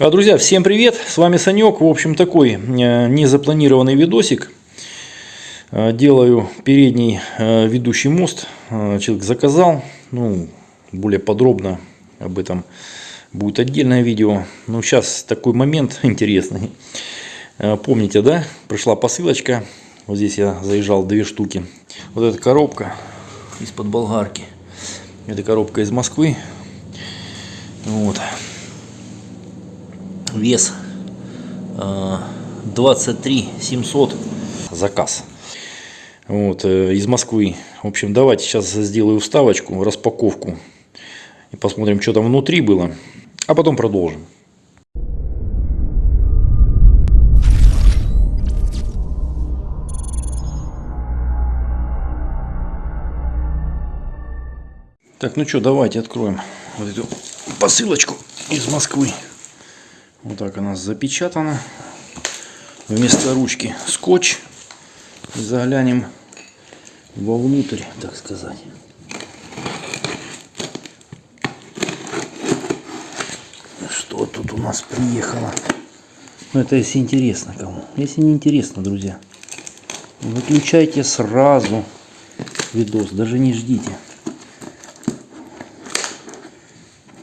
А, Друзья, всем привет! С вами Санек. В общем, такой э, незапланированный видосик. Э, Делаю передний э, ведущий мост. Человек заказал. Ну, более подробно об этом будет отдельное видео. Ну, сейчас такой момент интересный. Помните, да? Пришла посылочка. Вот здесь я заезжал две штуки. Вот эта коробка из-под болгарки. Это коробка из Москвы. Вот вес э, 23 700 заказ. Вот э, из Москвы. В общем давайте сейчас сделаю вставочку распаковку и посмотрим что там внутри было а потом продолжим. Так ну что давайте откроем вот эту посылочку из Москвы вот так она запечатана. Вместо ручки скотч. Заглянем вовнутрь, так сказать. Что тут у нас приехало? Ну, это если интересно кому. Если не интересно, друзья, выключайте сразу видос, даже не ждите.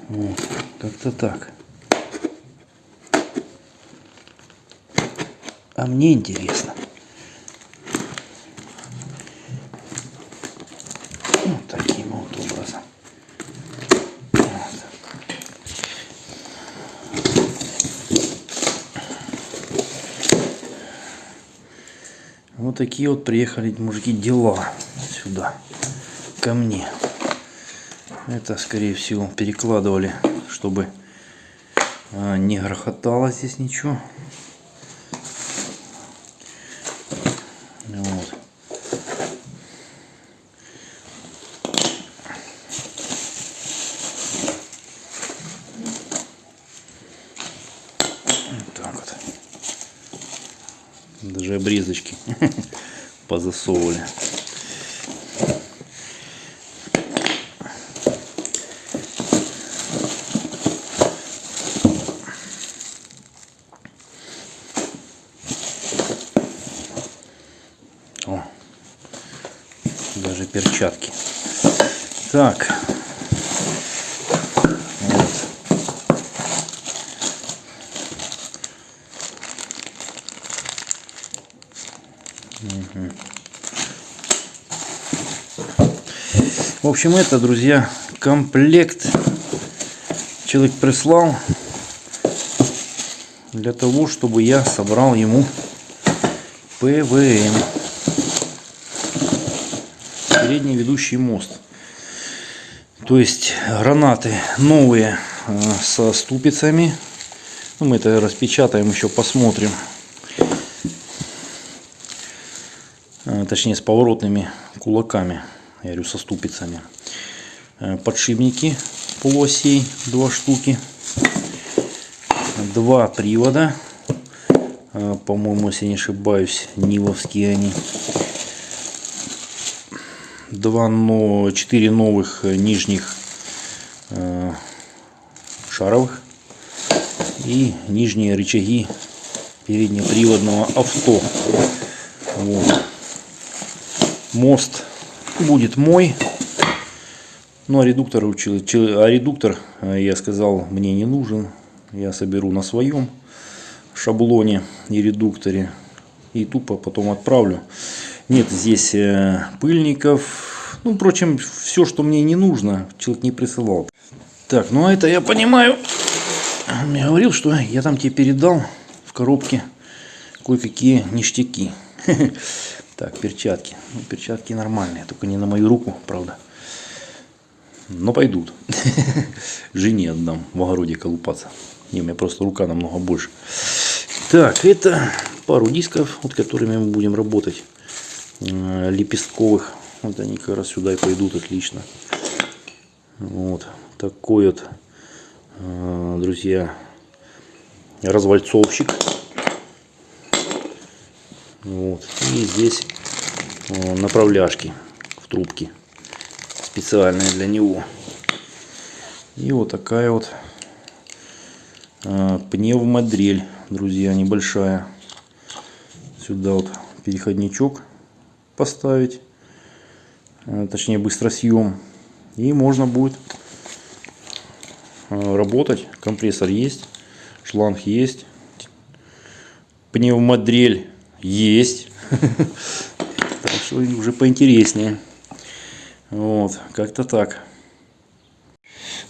Вот, как-то так. А мне интересно. Вот таким вот образом. Вот. такие вот приехали мужики дела сюда ко мне. Это скорее всего перекладывали, чтобы а, не грохотало здесь ничего. Вот. Вот так вот. Даже обрезочки позасовывали. О, даже перчатки. Так. В общем, это, друзья, комплект человек прислал для того, чтобы я собрал ему ПВМ передний ведущий мост. То есть гранаты новые э, со ступицами. Ну, мы это распечатаем, еще посмотрим. Э, Точнее, с поворотными кулаками. Я говорю, со ступицами. Э, Подшипники полуосей, два штуки. Два привода. Э, По-моему, если не ошибаюсь, нивовские они два, но четыре новых нижних э, шаровых и нижние рычаги переднеприводного авто. Вот. Мост будет мой. Ну а редуктор а редуктор, э, я сказал, мне не нужен. Я соберу на своем шаблоне и редукторе и тупо потом отправлю. Нет здесь э, пыльников. Ну, впрочем, все, что мне не нужно, человек не присылал. Так, ну а это я понимаю. Он мне говорил, что я там тебе передал в коробке кое-какие ништяки. Так, перчатки. Ну, перчатки нормальные, только не на мою руку, правда. Но пойдут. Жене отдам в огороде колупаться. Не, у меня просто рука намного больше. Так, это пару дисков, вот которыми мы будем работать. Э, лепестковых. Вот они как раз сюда и пойдут отлично. Вот такой вот, э, друзья, развальцовщик. Вот. И здесь э, направляшки в трубке специальные для него. И вот такая вот э, пневмодрель, друзья, небольшая. Сюда вот переходничок поставить, э, точнее быстросъем. И можно будет работать. Компрессор есть, шланг есть, пневмодрель есть. Так что уже поинтереснее. Вот, как-то так.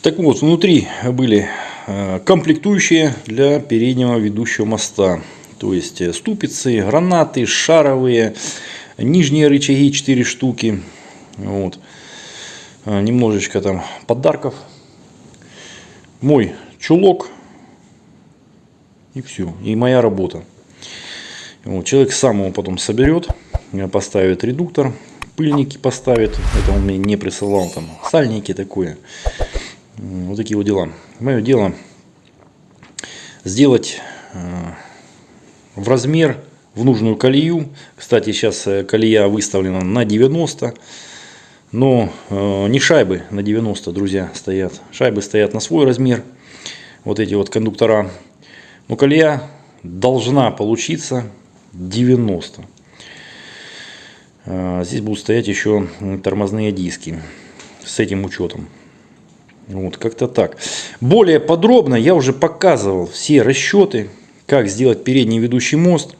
Так вот, внутри были э, комплектующие для переднего ведущего моста. То есть э, ступицы, гранаты, шаровые, нижние рычаги 4 штуки. Вот. Э, немножечко там подарков. Мой чулок. И все. И моя работа. Вот. Человек сам его потом соберет, поставит редуктор, пыльники поставит. Это он мне не присылал. Там сальники такое. Вот такие вот дела. Мое дело сделать в размер, в нужную колею. Кстати, сейчас э, колея выставлена на 90. Но э, не шайбы на 90, друзья, стоят. Шайбы стоят на свой размер. Вот эти вот кондуктора. Но колея должна получиться 90. Э, здесь будут стоять еще тормозные диски с этим учетом. Вот, как-то так. Более подробно я уже показывал все расчеты, как сделать передний ведущий мост.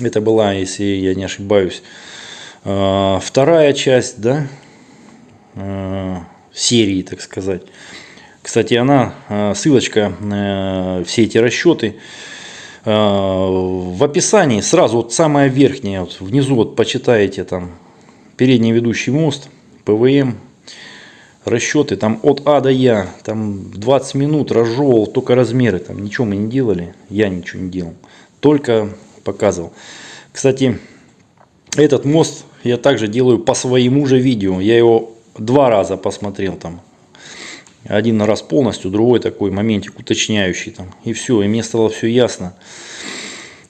Это была, если я не ошибаюсь, э, вторая часть да, э, серии, так сказать. Кстати, она, э, ссылочка, все эти расчеты в описании, сразу вот самая верхняя, вот внизу вот почитаете там передний ведущий мост, ПВМ, расчеты там от А до Я, там 20 минут разжевывал только размеры, там ничего мы не делали, я ничего не делал, только показывал. Кстати, этот мост я также делаю по своему же видео, я его два раза посмотрел там, один раз полностью, другой такой моментик уточняющий там, и все, и мне стало все ясно.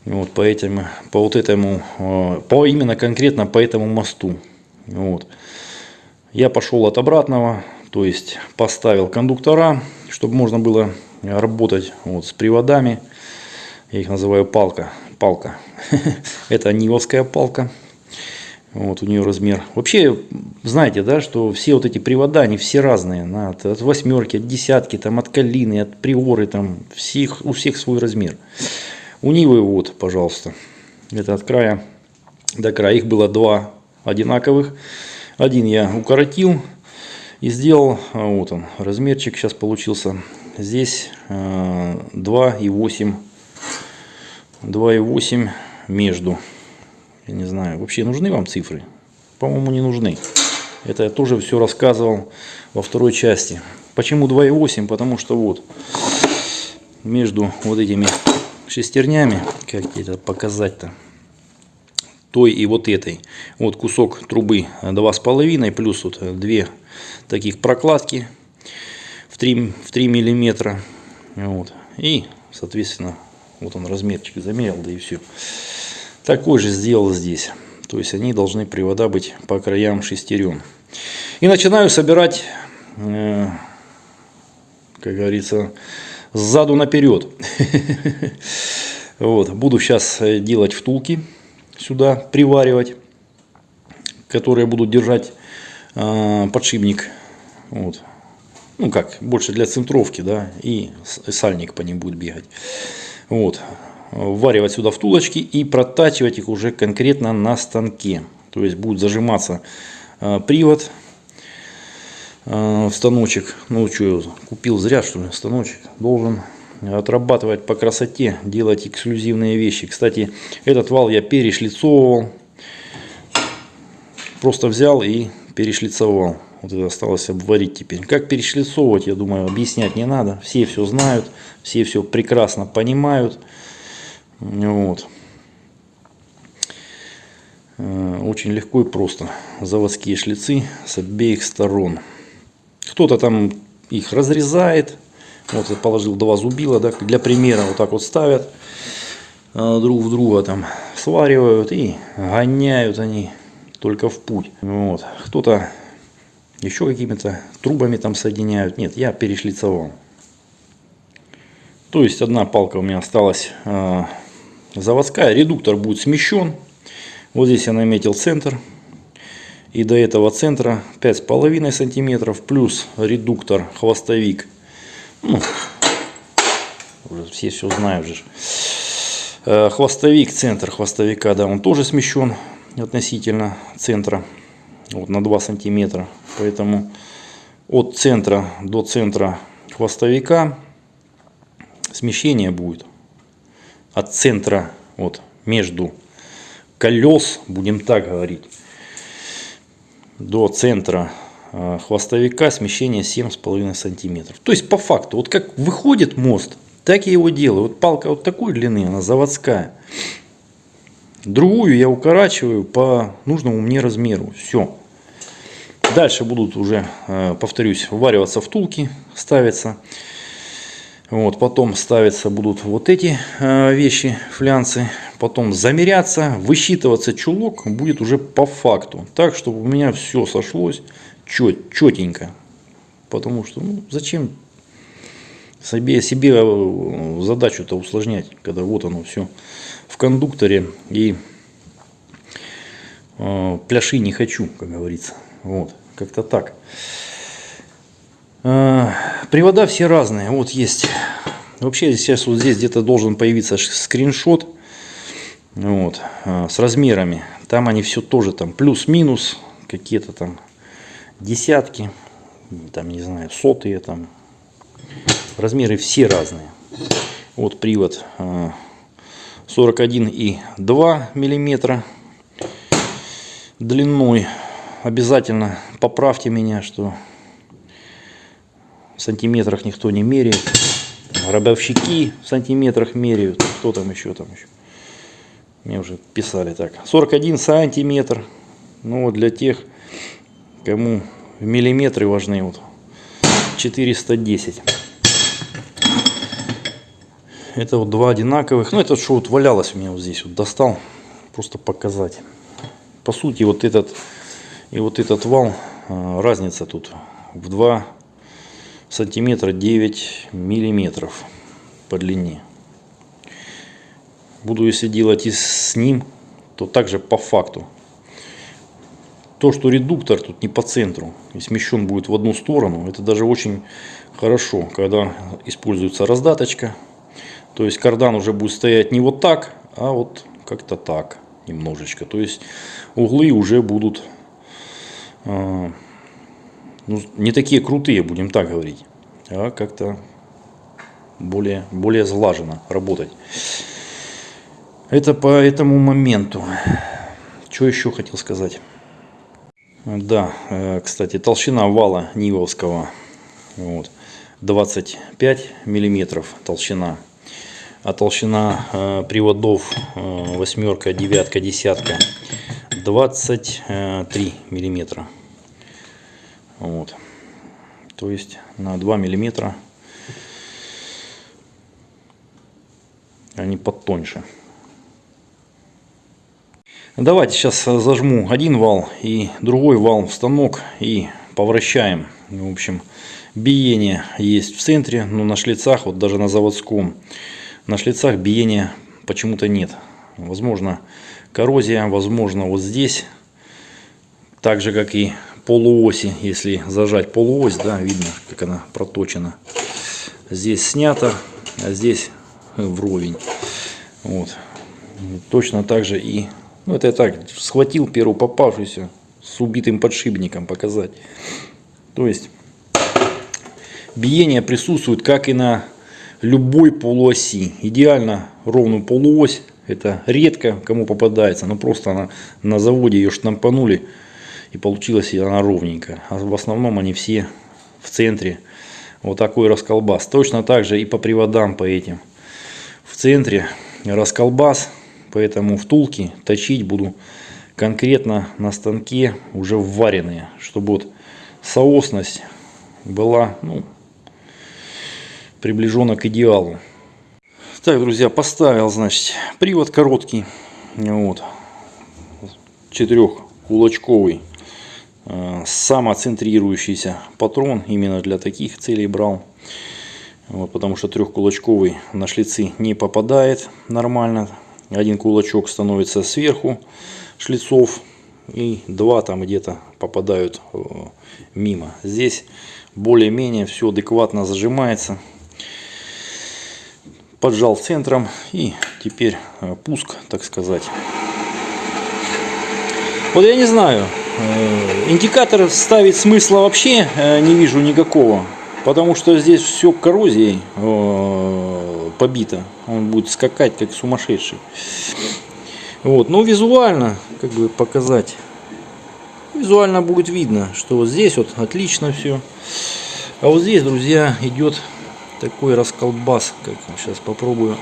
Вот, по, этим, по вот этому, э, по именно конкретно по этому мосту. Вот. Я пошел от обратного, то есть поставил кондуктора, чтобы можно было работать вот с приводами. Я их называю палка. Палка. Это нивовская палка. Вот у нее размер. Вообще, знаете, да, что все вот эти привода, они все разные. На, от, от восьмерки, от десятки, там, от калины, от приоры, там, всех, у всех свой размер. У Нивы вот, пожалуйста. Это от края до края. Их было два одинаковых. Один я укоротил и сделал, а, вот он, размерчик сейчас получился. Здесь 2,8 а, 2,8 между. Я не знаю, вообще нужны вам цифры? По-моему, не нужны. Это я тоже все рассказывал во второй части. Почему 2,8? Потому что вот между вот этими шестернями, как это показать-то, той и вот этой. Вот кусок трубы 2,5 плюс вот две таких прокладки в 3, в 3 миллиметра. Вот. И, соответственно, вот он размерчик замерил, да и все. Такой же сделал здесь. То есть они должны привода быть по краям шестерен. И начинаю собирать, э, как говорится, сзаду наперед. Вот. Буду сейчас делать втулки сюда приваривать, которые будут держать э, подшипник. Вот. Ну как, больше для центровки, да, и сальник по ним будет бегать. Вот. Вваривать сюда втулочки и протачивать их уже конкретно на станке. То есть будет зажиматься э, привод э, в станочек. Ну что, купил зря что ли станочек. Должен отрабатывать по красоте, делать эксклюзивные вещи. Кстати, этот вал я перешлицовывал. Просто взял и перешлицовал. Вот это осталось обварить теперь. Как перешлицовывать, я думаю, объяснять не надо. Все все знают, все все прекрасно понимают. Вот. Э, очень легко и просто. Заводские шлицы с обеих сторон. Кто-то там их разрезает, вот я положил два зубила, да, для примера вот так вот ставят а, друг в друга там сваривают и гоняют они только в путь. Вот. Кто-то еще какими-то трубами там соединяют. Нет, я перешлицовал. То есть одна палка у меня осталась э, заводская. Редуктор будет смещен. Вот здесь я наметил центр. И до этого центра 5,5 сантиметров плюс редуктор хвостовик. Ну, уже все все знают же. Э, хвостовик, центр хвостовика, да, он тоже смещен относительно центра вот, на 2 сантиметра. Поэтому от центра до центра хвостовика смещение будет от центра вот между колес будем так говорить до центра э, хвостовика смещение 7,5 сантиметров. То есть по факту вот как выходит мост так я его делаю. Вот палка вот такой длины она заводская. Другую я укорачиваю по нужному мне размеру. Все дальше будут уже э, повторюсь ввариваться втулки ставятся вот, потом ставятся будут вот эти э, вещи, флянцы. Потом замеряться, высчитываться чулок будет уже по факту. Так, чтобы у меня все сошлось чет, четенько. Потому что, ну, зачем себе, себе э, задачу-то усложнять, когда вот оно все в кондукторе и э, пляши не хочу, как говорится. Вот, как-то так. А, привода все разные. Вот есть. Вообще сейчас вот здесь где-то должен появиться скриншот. Вот, а, с размерами. Там они все тоже там плюс-минус. Какие-то там десятки. Там не знаю, сотые там. Размеры все разные. Вот привод 41,2 миллиметра длиной. Обязательно поправьте меня, что в сантиметрах никто не меряет. Рабовщики в сантиметрах меряют. Кто там еще там еще? Мне уже писали так. 41 сантиметр. Ну вот для тех, кому миллиметры важны. Вот 410. Это вот два одинаковых. Ну это что вот валялось у меня вот здесь. Вот достал. Просто показать. По сути вот этот и вот этот вал. А, разница тут в два сантиметра 9 миллиметров по длине. Буду если делать и с ним, то также по факту. То, что редуктор тут не по центру и смещен будет в одну сторону, это даже очень хорошо, когда используется раздаточка. То есть кардан уже будет стоять не вот так, а вот как-то так немножечко. То есть углы уже будут а, ну, не такие крутые, будем так говорить, а как-то более, более сглаженно работать. Это по этому моменту. Что еще хотел сказать? Да, э, кстати, толщина вала Нивовского вот, 25 миллиметров толщина. А толщина э, приводов э, восьмерка, девятка, десятка 23 миллиметра. Вот. То есть на 2 миллиметра они подтоньше. Давайте сейчас зажму один вал и другой вал в станок и повращаем. В общем, биение есть в центре, но на шлицах, вот даже на заводском, на шлицах биения почему-то нет. Возможно коррозия, возможно вот здесь, так же как и полуоси, если зажать полуось, да, видно, как она проточена. Здесь снято, а здесь вровень. Вот. Точно так же и, ну это я так, схватил первую попавшуюся с убитым подшипником показать. То есть, биение присутствует как и на любой полуоси. Идеально ровную полуось, это редко кому попадается, но просто она на заводе ее штампанули и получилась она ровненькая. А в основном они все в центре. Вот такой расколбас. Точно так же и по приводам по этим. В центре расколбас, поэтому втулки точить буду конкретно на станке уже вваренные, чтобы вот соосность была ну, приближена к идеалу. Так, друзья, поставил, значит, привод короткий, вот, четырех кулачковый Э, самоцентрирующийся патрон именно для таких целей брал Вот, потому что трехкулачковый на шлицы не попадает нормально. Один кулачок становится сверху шлицов и два там где-то попадают э, мимо. Здесь более-менее все адекватно зажимается. Поджал центром и теперь э, пуск, так сказать. Вот я не знаю, э, индикатор ставить смысла вообще не вижу никакого. Потому что здесь все коррозией побито. Он будет скакать как сумасшедший. Вот, но визуально, как бы показать, визуально будет видно, что вот здесь вот отлично все. А вот здесь, друзья, идет такой расколбас, как сейчас попробую.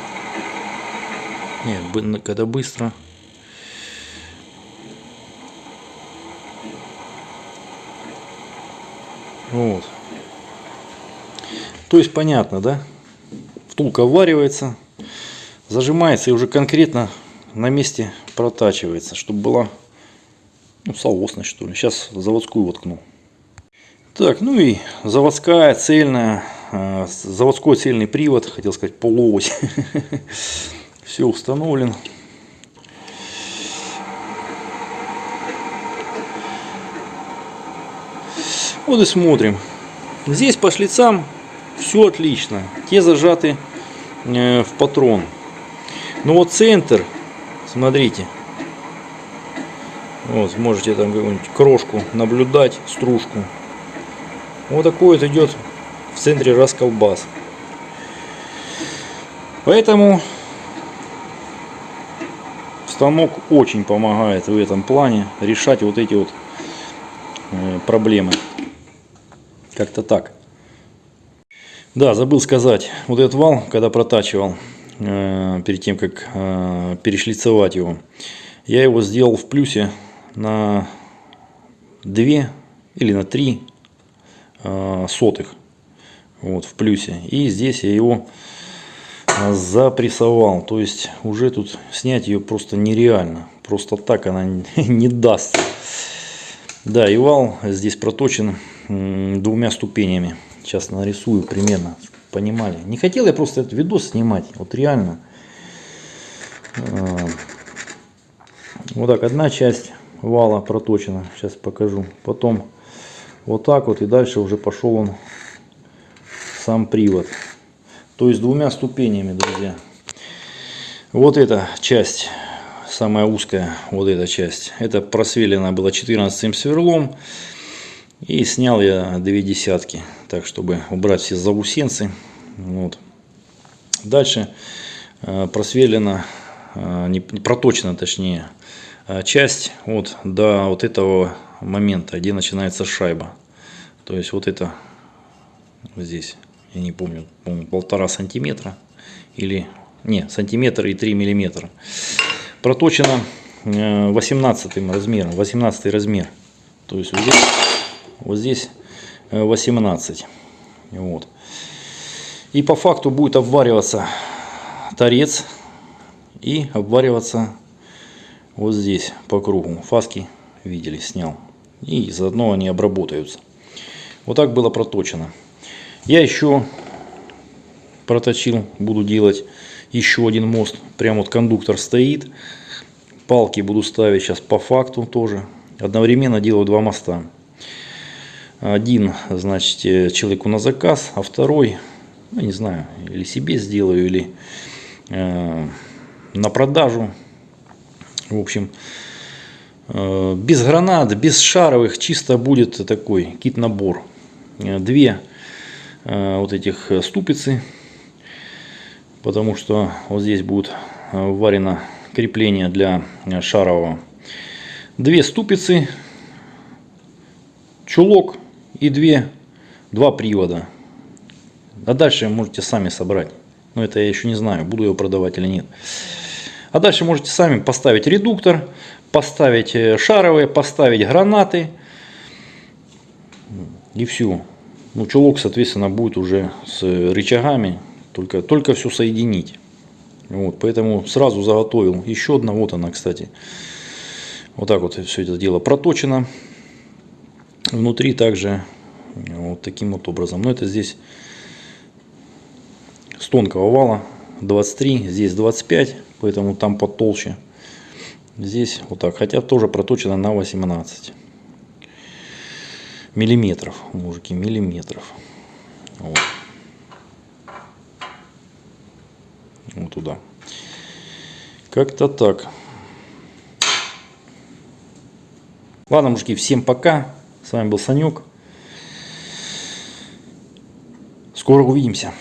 Нет, когда быстро. Вот. То есть понятно, да? Втулка варивается, зажимается и уже конкретно на месте протачивается, чтобы была ну, соосность что ли. Сейчас заводскую воткну. Так, ну и заводская цельная, э, заводской цельный привод, хотел сказать полуось. Все установлен. Вот и смотрим. Здесь по шлицам все отлично. Те зажаты э, в патрон. Но вот центр Смотрите. Вот, можете там крошку наблюдать, стружку. Вот такой вот идет в центре расколбас. Поэтому станок очень помогает в этом плане решать вот эти вот э, проблемы. Как-то так. Да, забыл сказать, вот этот вал, когда протачивал, Э, перед тем, как э, перешлицевать его. Я его сделал в плюсе на 2 или на 3 э, сотых. Вот, в плюсе. И здесь я его запрессовал. То есть уже тут снять ее просто нереально. Просто так она не даст. Да, и вал здесь проточен двумя ступенями. Сейчас нарисую примерно, понимали. Не хотел я просто этот видос снимать, вот реально. А, вот так, одна часть вала проточена, сейчас покажу. Потом вот так вот и дальше уже пошел он сам привод. То есть двумя ступенями, друзья. Вот эта часть, самая узкая, вот эта часть, это просвелена была 14 сверлом. И снял я две десятки, так чтобы убрать все заусенцы. Вот. Дальше э, просверлена, э, не проточена точнее, э, часть вот до вот этого момента, где начинается шайба. То есть вот это здесь, я не помню, полтора сантиметра или не сантиметр и 3 миллиметра. Проточена 18 размером, 18 размер. То есть вот здесь вот здесь 18. Э, вот. И по факту будет обвариваться торец и обвариваться вот здесь по кругу. Фаски видели, снял. И заодно они обработаются. Вот так было проточено. Я еще проточил, буду делать еще один мост. Прям вот кондуктор стоит. Палки буду ставить сейчас по факту тоже. Одновременно делаю два моста. Один, значит, э, человеку на заказ, а второй, ну, не знаю, или себе сделаю, или э, на продажу. В общем, э, без гранат, без шаровых, чисто будет такой кит-набор. Э, две э, вот этих ступицы, потому что вот здесь будет э, варено крепление для шарового. Две ступицы, чулок и две, два привода. А дальше можете сами собрать. Но это я еще не знаю, буду его продавать или нет. А дальше можете сами поставить редуктор, поставить э, шаровые, поставить гранаты. И все. Ну, чулок, соответственно, будет уже с рычагами. Только, только все соединить. Вот, поэтому сразу заготовил еще одна. Вот она, кстати. Вот так вот все это дело проточено. Внутри также вот таким вот образом. Но это здесь с тонкого вала 23, здесь 25, поэтому там потолще. Здесь вот так, хотя тоже проточено на 18 миллиметров, мужики, миллиметров. Вот. Вот туда. Как-то так. Ладно, мужики, всем пока. С вами был Санек. Скоро увидимся.